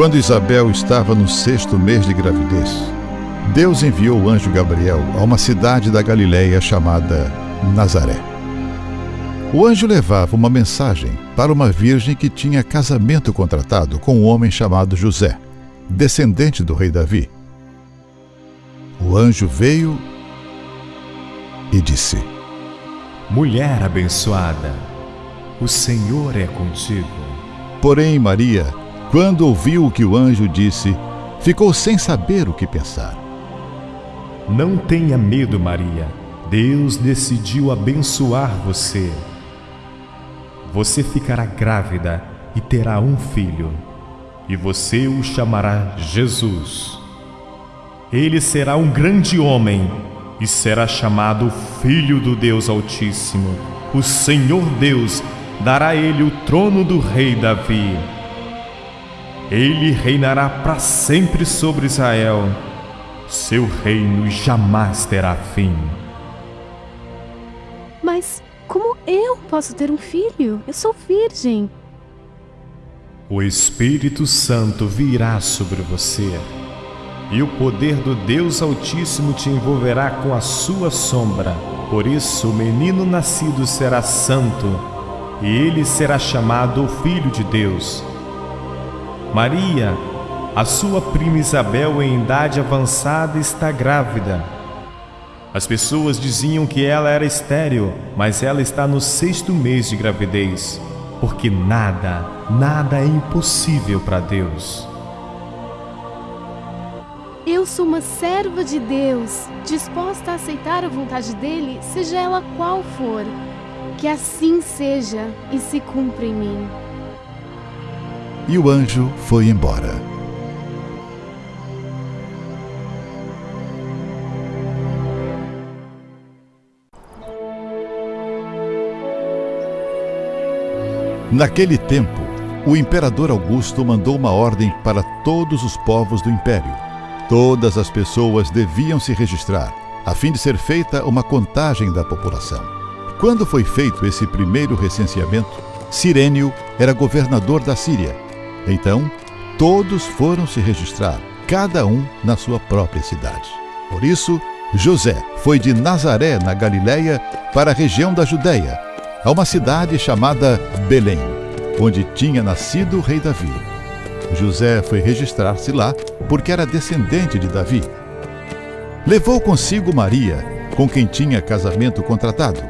Quando Isabel estava no sexto mês de gravidez, Deus enviou o anjo Gabriel a uma cidade da Galiléia chamada Nazaré. O anjo levava uma mensagem para uma virgem que tinha casamento contratado com um homem chamado José, descendente do rei Davi. O anjo veio e disse: Mulher abençoada, o Senhor é contigo. Porém, Maria, quando ouviu o que o anjo disse, ficou sem saber o que pensar. Não tenha medo, Maria. Deus decidiu abençoar você. Você ficará grávida e terá um filho, e você o chamará Jesus. Ele será um grande homem e será chamado Filho do Deus Altíssimo. O Senhor Deus dará a ele o trono do rei Davi. Ele reinará para sempre sobre Israel. Seu reino jamais terá fim. Mas como eu posso ter um filho? Eu sou virgem. O Espírito Santo virá sobre você e o poder do Deus Altíssimo te envolverá com a sua sombra. Por isso, o menino nascido será santo, e ele será chamado o Filho de Deus. Maria, a sua prima Isabel, em idade avançada, está grávida. As pessoas diziam que ela era estéril, mas ela está no sexto mês de gravidez, porque nada, nada é impossível para Deus. Eu sou uma serva de Deus, disposta a aceitar a vontade dele, seja ela qual for. Que assim seja e se cumpra em mim. E o anjo foi embora. Naquele tempo, o imperador Augusto mandou uma ordem para todos os povos do império Todas as pessoas deviam se registrar, a fim de ser feita uma contagem da população. Quando foi feito esse primeiro recenseamento, Sirênio era governador da Síria. Então, todos foram se registrar, cada um na sua própria cidade. Por isso, José foi de Nazaré, na Galiléia, para a região da Judéia, a uma cidade chamada Belém, onde tinha nascido o rei Davi. José foi registrar-se lá porque era descendente de Davi. Levou consigo Maria, com quem tinha casamento contratado.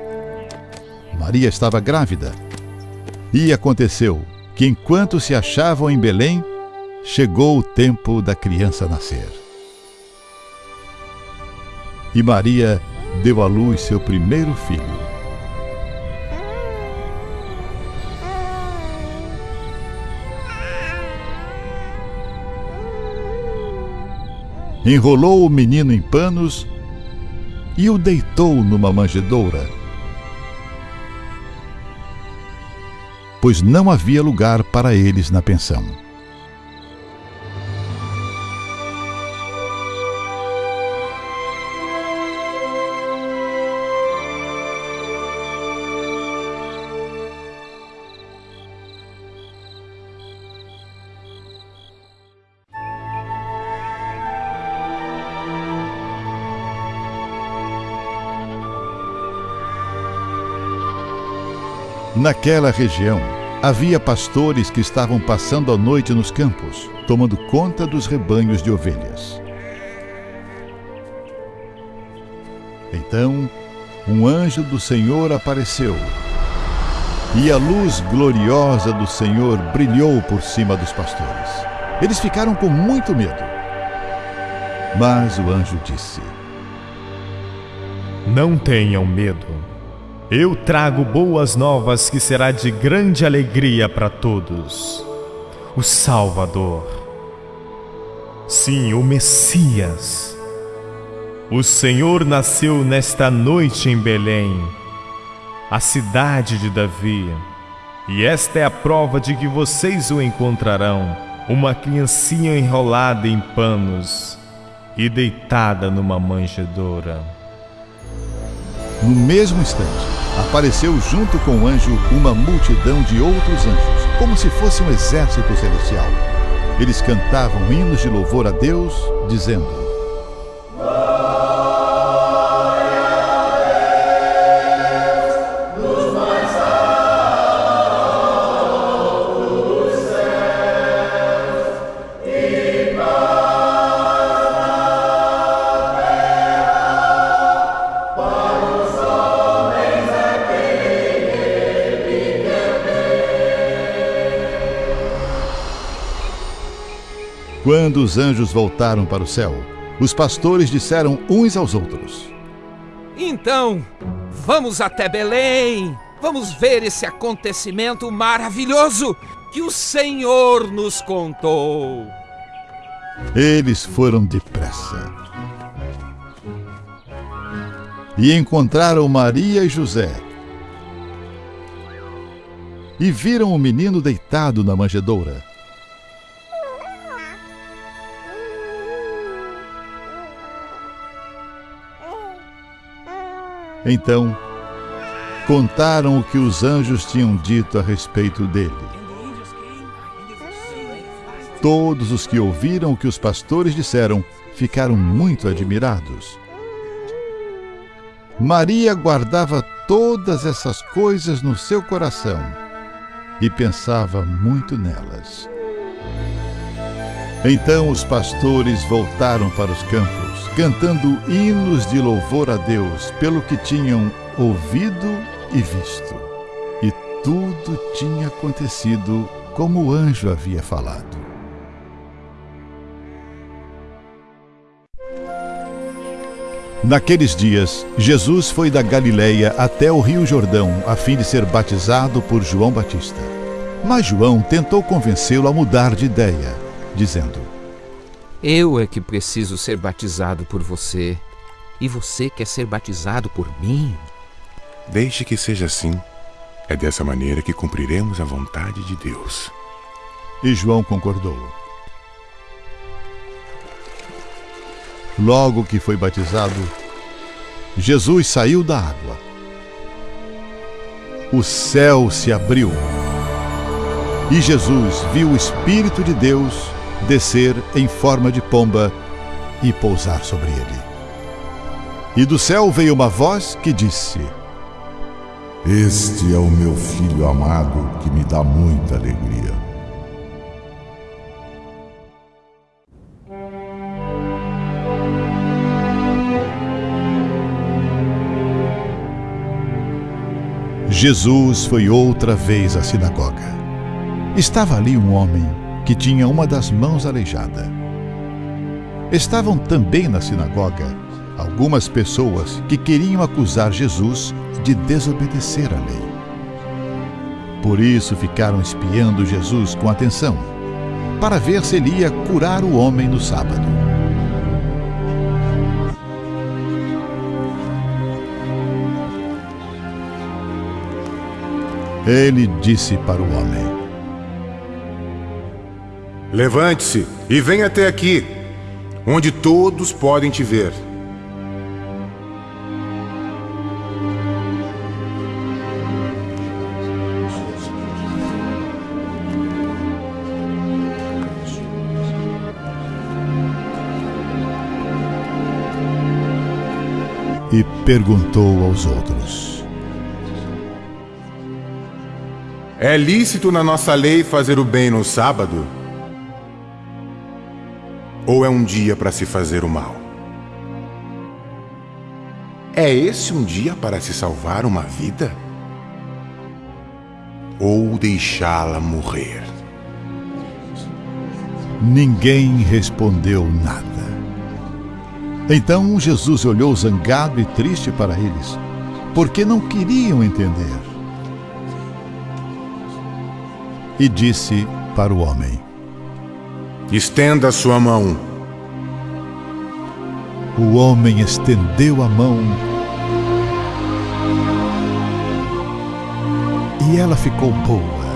Maria estava grávida. E aconteceu que, enquanto se achavam em Belém, chegou o tempo da criança nascer. E Maria deu à luz seu primeiro filho. enrolou o menino em panos e o deitou numa manjedoura, pois não havia lugar para eles na pensão. Naquela região, havia pastores que estavam passando a noite nos campos, tomando conta dos rebanhos de ovelhas. Então, um anjo do Senhor apareceu, e a luz gloriosa do Senhor brilhou por cima dos pastores. Eles ficaram com muito medo. Mas o anjo disse: Não tenham medo. Eu trago boas novas que será de grande alegria para todos. O Salvador. Sim, o Messias. O Senhor nasceu nesta noite em Belém, a cidade de Davi. E esta é a prova de que vocês o encontrarão: uma criancinha enrolada em panos e deitada numa manjedoura. No mesmo instante, apareceu junto com o anjo uma multidão de outros anjos, como se fosse um exército celestial. Eles cantavam hinos de louvor a Deus, dizendo: Quando os anjos voltaram para o céu, os pastores disseram uns aos outros: Então, vamos até Belém. Vamos ver esse acontecimento maravilhoso que o Senhor nos contou. Eles foram depressa e encontraram Maria e José. E viram o menino deitado na manjedoura. Então, contaram o que os anjos tinham dito a respeito dele. Todos os que ouviram o que os pastores disseram ficaram muito admirados. Maria guardava todas essas coisas no seu coração e pensava muito nelas. Então os pastores voltaram para os campos cantando hinos de louvor a Deus pelo que tinham ouvido e visto. E tudo tinha acontecido como o anjo havia falado. Naqueles dias, Jesus foi da Galiléia até o Rio Jordão a fim de ser batizado por João Batista. Mas João tentou convencê-lo a mudar de ideia, dizendo: eu é que preciso ser batizado por você. E você quer ser batizado por mim? Deixe que seja assim. É dessa maneira que cumpriremos a vontade de Deus. E João concordou. Logo que foi batizado, Jesus saiu da água. O céu se abriu e Jesus viu o Espírito de Deus descer em forma de pomba e pousar sobre ele. E do céu veio uma voz que disse: Este é o meu filho amado que me dá muita alegria. Jesus foi outra vez à sinagoga. Estava ali um homem que tinha uma das mãos aleijada. Estavam também na sinagoga algumas pessoas que queriam acusar Jesus de desobedecer à lei. Por isso ficaram espiando Jesus com atenção, para ver se ele ia curar o homem no sábado. Ele disse para o homem: Levante-se e venha até aqui, onde todos podem te ver. E perguntou aos outros: É lícito na nossa lei fazer o bem no sábado? Ou é um dia para se fazer o mal? É esse um dia para se salvar uma vida? Ou deixá-la morrer? Ninguém respondeu nada. Então Jesus olhou zangado e triste para eles, porque não queriam entender. E disse para o homem: Estenda sua mão. O homem estendeu a mão e ela ficou boa.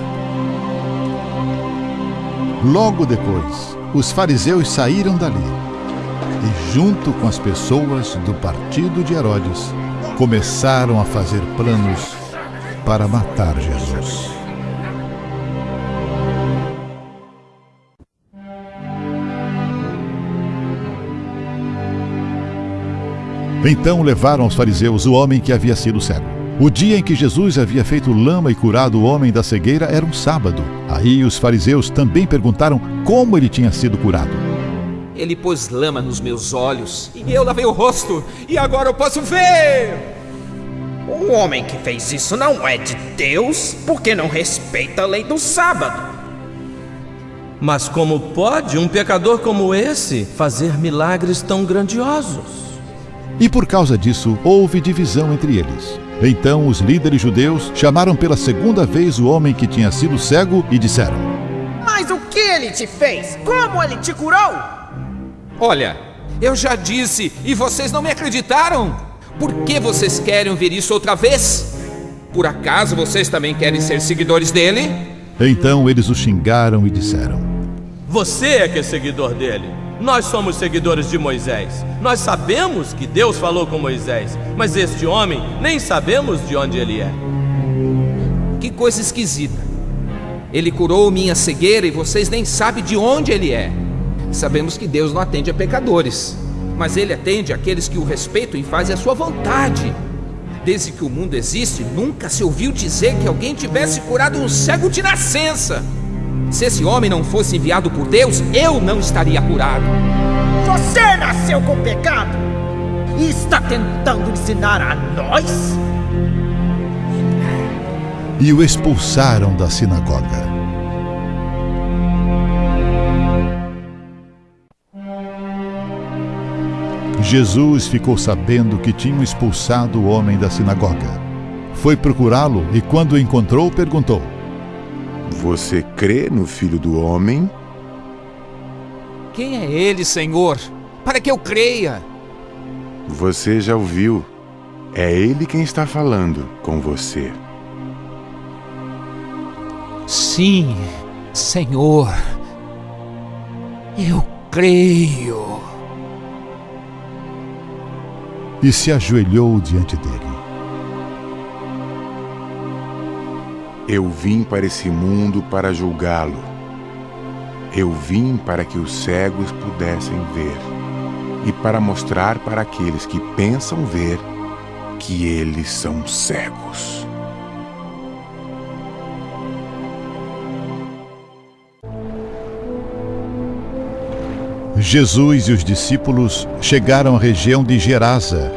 Logo depois, os fariseus saíram dali e, junto com as pessoas do partido de Herodes, começaram a fazer planos para matar Jesus. Então levaram aos fariseus o homem que havia sido cego. O dia em que Jesus havia feito lama e curado o homem da cegueira era um sábado. Aí os fariseus também perguntaram como ele tinha sido curado. Ele pôs lama nos meus olhos e eu lavei o rosto e agora eu posso ver. O homem que fez isso não é de Deus, porque não respeita a lei do sábado. Mas como pode um pecador como esse fazer milagres tão grandiosos? E por causa disso houve divisão entre eles. Então os líderes judeus chamaram pela segunda vez o homem que tinha sido cego e disseram: Mas o que ele te fez? Como ele te curou? Olha, eu já disse e vocês não me acreditaram. Por que vocês querem ver isso outra vez? Por acaso vocês também querem ser seguidores dele? Então eles o xingaram e disseram: Você é que é seguidor dele. Nós somos seguidores de Moisés. Nós sabemos que Deus falou com Moisés, mas este homem nem sabemos de onde ele é. Que coisa esquisita. Ele curou minha cegueira e vocês nem sabem de onde ele é. Sabemos que Deus não atende a pecadores, mas ele atende aqueles que o respeitam e fazem a sua vontade. Desde que o mundo existe, nunca se ouviu dizer que alguém tivesse curado um cego de nascença. Se esse homem não fosse enviado por Deus, eu não estaria curado. Você nasceu com pecado e está tentando ensinar a nós? E o expulsaram da sinagoga. Jesus ficou sabendo que tinham expulsado o homem da sinagoga. Foi procurá-lo e, quando o encontrou, perguntou: Você crê no Filho do Homem? Quem é ele, Senhor? Para que eu creia. Você já ouviu. É ele quem está falando com você. Sim, Senhor. Eu creio. E se ajoelhou diante dele. Eu vim para esse mundo para julgá-lo. Eu vim para que os cegos pudessem ver e para mostrar para aqueles que pensam ver que eles são cegos. Jesus e os discípulos chegaram à região de Gerasa,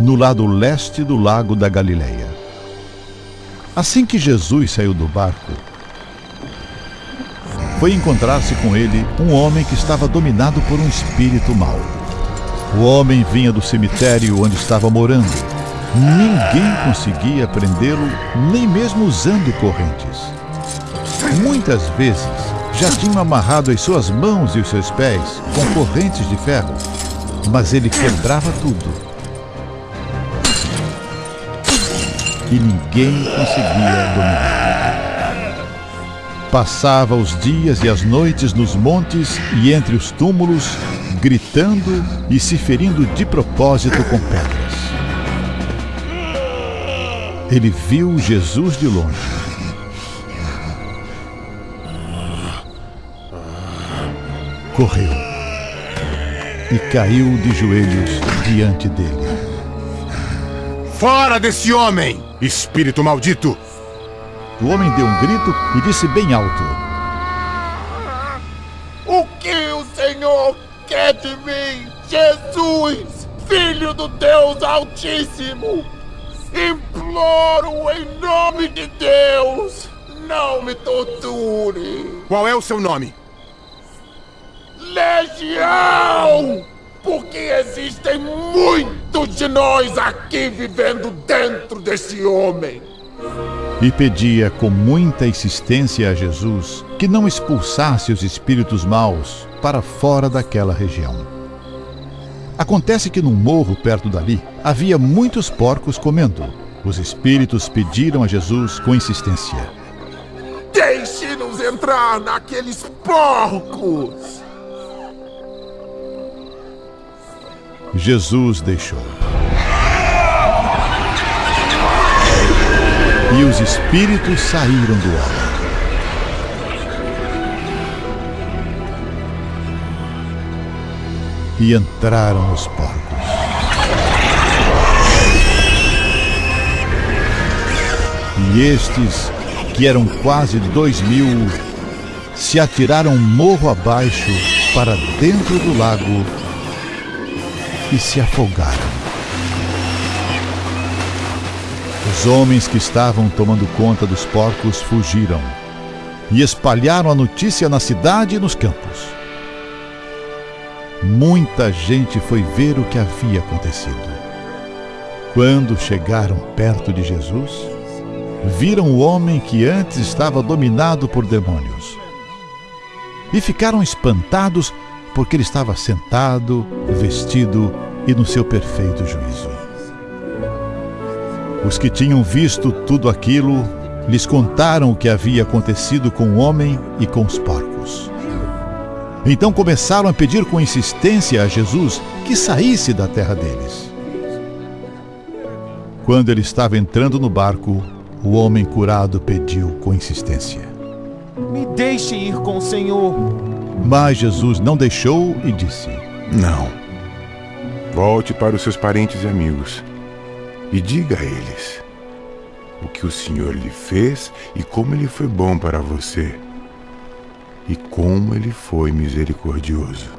no lado leste do lago da Galileia. Assim que Jesus saiu do barco, foi encontrar-se com ele um homem que estava dominado por um espírito mau. O homem vinha do cemitério onde estava morando. Ninguém conseguia prendê-lo, nem mesmo usando correntes. Muitas vezes já tinham amarrado as suas mãos e os seus pés com correntes de ferro, mas ele quebrava tudo. E ninguém conseguia dominar. Passava os dias e as noites nos montes e entre os túmulos, gritando e se ferindo de propósito com pedras. Ele viu Jesus de longe. Correu e caiu de joelhos diante dele. Fora desse homem, espírito maldito! O homem deu um grito e disse bem alto: O que o Senhor quer de mim, Jesus, Filho do Deus Altíssimo? Imploro em nome de Deus, não me torture. Qual é o seu nome? Legião! Porque existem muitos de nós aqui vivendo dentro desse homem. E pedia com muita insistência a Jesus que não expulsasse os espíritos maus para fora daquela região. Acontece que num morro perto dali havia muitos porcos comendo. Os espíritos pediram a Jesus com insistência: Deixe-nos entrar naqueles porcos! Jesus deixou. E os espíritos saíram do homem. e entraram nos porcos. E estes, que eram quase dois mil, se atiraram morro abaixo para dentro do lago e se afogaram. Os homens que estavam tomando conta dos porcos fugiram e espalharam a notícia na cidade e nos campos. Muita gente foi ver o que havia acontecido. Quando chegaram perto de Jesus, viram o homem que antes estava dominado por demônios. E ficaram espantados porque ele estava sentado, vestido e no seu perfeito juízo. Os que tinham visto tudo aquilo lhes contaram o que havia acontecido com o homem e com os porcos. Então começaram a pedir com insistência a Jesus que saísse da terra deles. Quando ele estava entrando no barco, o homem curado pediu com insistência: Me deixe ir com o Senhor. Mas Jesus não deixou e disse: Não. Volte para os seus parentes e amigos e diga a eles o que o Senhor lhe fez e como ele foi bom para você e como ele foi misericordioso.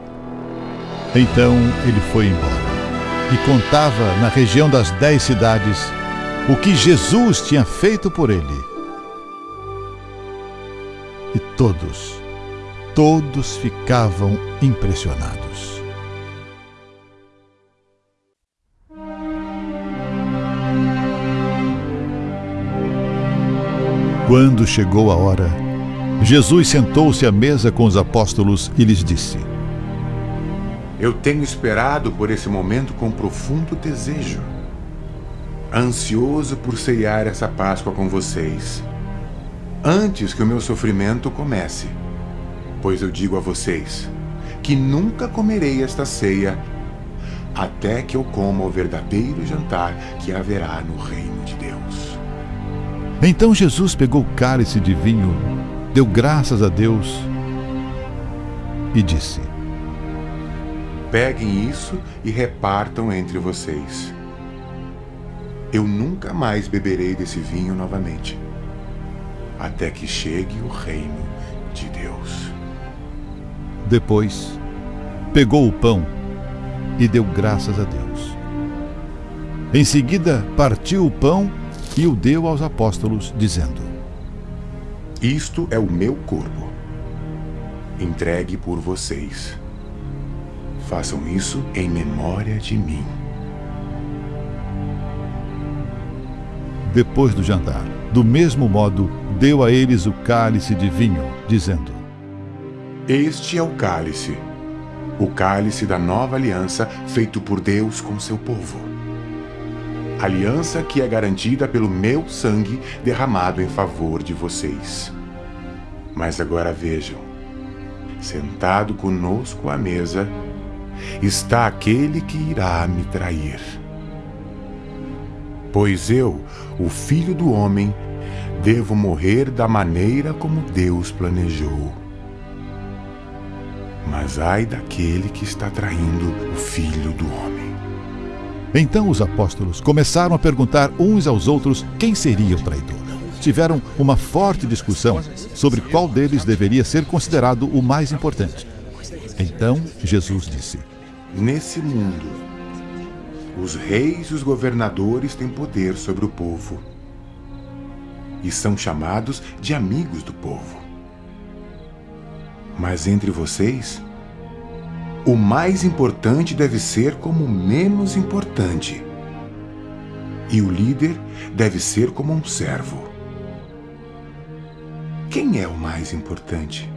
Então ele foi embora e contava na região das dez cidades o que Jesus tinha feito por ele. E todos, todos ficavam impressionados. Quando chegou a hora, Jesus sentou-se à mesa com os apóstolos e lhes disse: Eu tenho esperado por esse momento com profundo desejo, ansioso por ceiar essa Páscoa com vocês, antes que o meu sofrimento comece. Pois eu digo a vocês que nunca comerei esta ceia até que eu coma o verdadeiro jantar que haverá no reino de Deus. Então Jesus pegou o cálice de vinho, deu graças a Deus e disse: Peguem isso e repartam entre vocês. Eu nunca mais beberei desse vinho novamente, até que chegue o reino. Depois, pegou o pão e deu graças a Deus. Em seguida, partiu o pão e o deu aos apóstolos, dizendo: Isto é o meu corpo, entregue por vocês. Façam isso em memória de mim. Depois do jantar, do mesmo modo, deu a eles o cálice de vinho, dizendo: Este é o cálice, o cálice da nova aliança feito por Deus com seu povo. Aliança que é garantida pelo meu sangue derramado em favor de vocês. Mas agora vejam, sentado conosco à mesa, está aquele que irá me trair. Pois eu, o filho do homem, devo morrer da maneira como Deus planejou. Mas ai daquele que está traindo o filho do homem. Então os apóstolos começaram a perguntar uns aos outros quem seria o traidor. Tiveram uma forte discussão sobre qual deles deveria ser considerado o mais importante. Então Jesus disse: Nesse mundo, os reis e os governadores têm poder sobre o povo e são chamados de amigos do povo. Mas entre vocês, o mais importante deve ser como o menos importante, e o líder deve ser como um servo. Quem é o mais importante?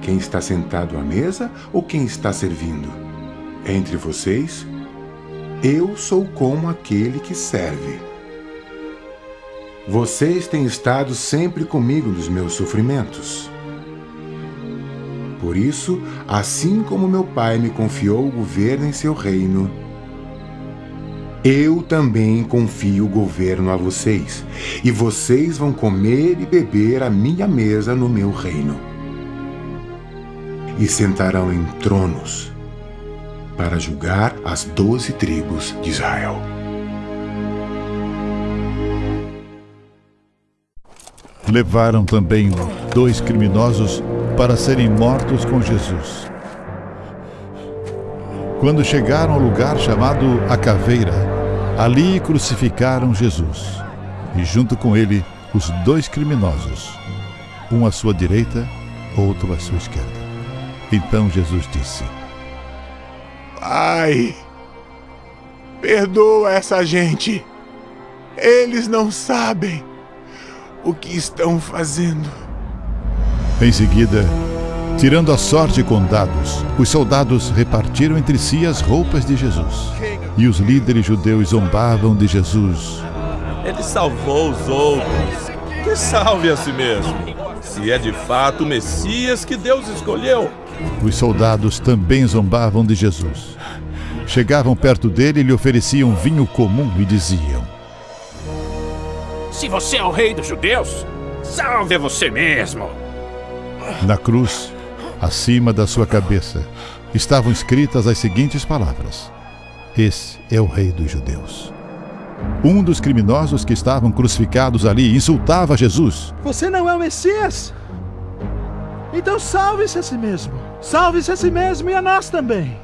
Quem está sentado à mesa ou quem está servindo? Entre vocês, eu sou como aquele que serve. Vocês têm estado sempre comigo nos meus sofrimentos. Por isso, assim como meu pai me confiou o governo em seu reino, eu também confio o governo a vocês, e vocês vão comer e beber à minha mesa no meu reino. E sentarão em tronos para julgar as doze tribos de Israel. Levaram também dois criminosos para serem mortos com Jesus. Quando chegaram ao lugar chamado A Caveira, ali crucificaram Jesus e, junto com ele, os dois criminosos, um à sua direita, outro à sua esquerda. Então Jesus disse: Pai, perdoa essa gente. Eles não sabem o que estão fazendo. Em seguida, tirando a sorte com dados, os soldados repartiram entre si as roupas de Jesus. E os líderes judeus zombavam de Jesus. Ele salvou os outros. Que salve a si mesmo. Se é de fato o Messias que Deus escolheu. Os soldados também zombavam de Jesus. Chegavam perto dele e lhe ofereciam vinho comum e diziam: Se você é o rei dos judeus, salve você mesmo. Na cruz, acima da sua cabeça, estavam escritas as seguintes palavras: Esse é o rei dos judeus. Um dos criminosos que estavam crucificados ali insultava Jesus. Você não é o Messias? Então salve-se a si mesmo. Salve-se a si mesmo e a nós também.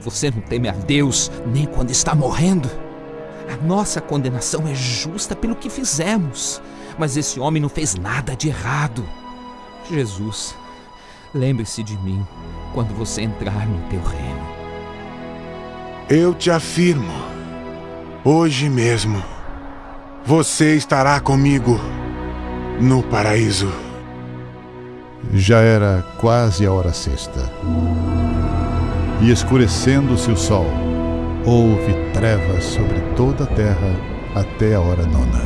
Você não teme a Deus nem quando está morrendo. A nossa condenação é justa pelo que fizemos, mas esse homem não fez nada de errado. Jesus, lembre-se de mim quando você entrar no teu reino. Eu te afirmo, hoje mesmo, você estará comigo no paraíso. Já era quase a hora sexta. E escurecendo-se o sol, houve trevas sobre toda a terra até a hora nona.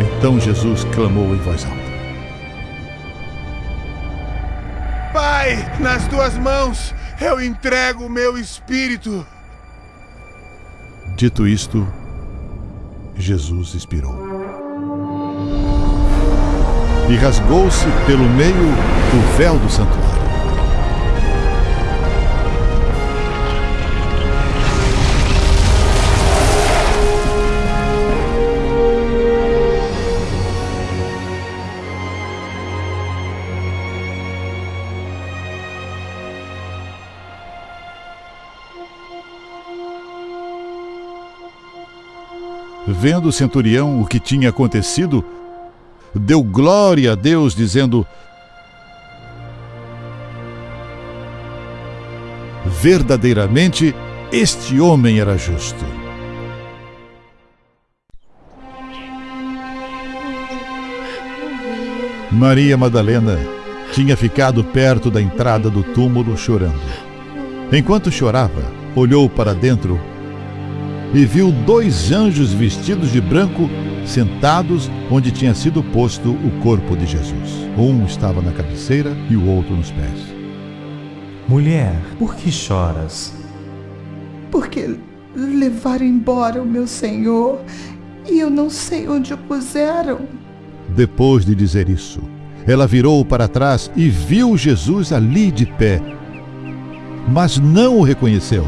Então Jesus clamou em voz alta: Pai, nas tuas mãos eu entrego o meu espírito. Dito isto, Jesus expirou. E rasgou-se pelo meio o véu do santuário. Vendo o centurião o que tinha acontecido, deu glória a Deus, dizendo: Verdadeiramente, este homem era justo. Maria Madalena tinha ficado perto da entrada do túmulo chorando. Enquanto chorava, olhou para dentro e viu dois anjos vestidos de branco sentados onde tinha sido posto o corpo de Jesus. Um estava na cabeceira e o outro nos pés. Mulher, por que choras? Porque levaram embora o meu senhor e eu não sei onde o puseram. Depois de dizer isso, ela virou para trás e viu Jesus ali de pé, mas não o reconheceu.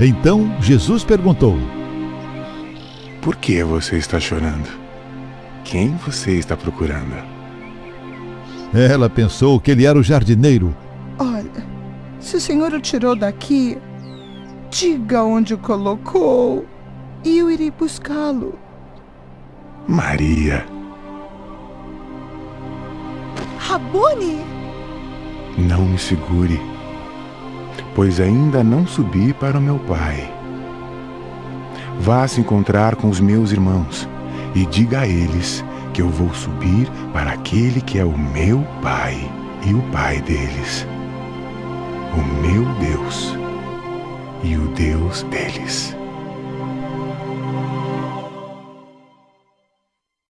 Então Jesus perguntou: Por que você está chorando? Quem você está procurando? Ela pensou que ele era o jardineiro. Olha, se o senhor o tirou daqui, diga onde o colocou e eu irei buscá-lo. Maria. Rabone! Não me segure, pois ainda não subi para o meu pai. Vá se encontrar com os meus irmãos e diga a eles que eu vou subir para aquele que é o meu pai e o pai deles, o meu Deus e o Deus deles.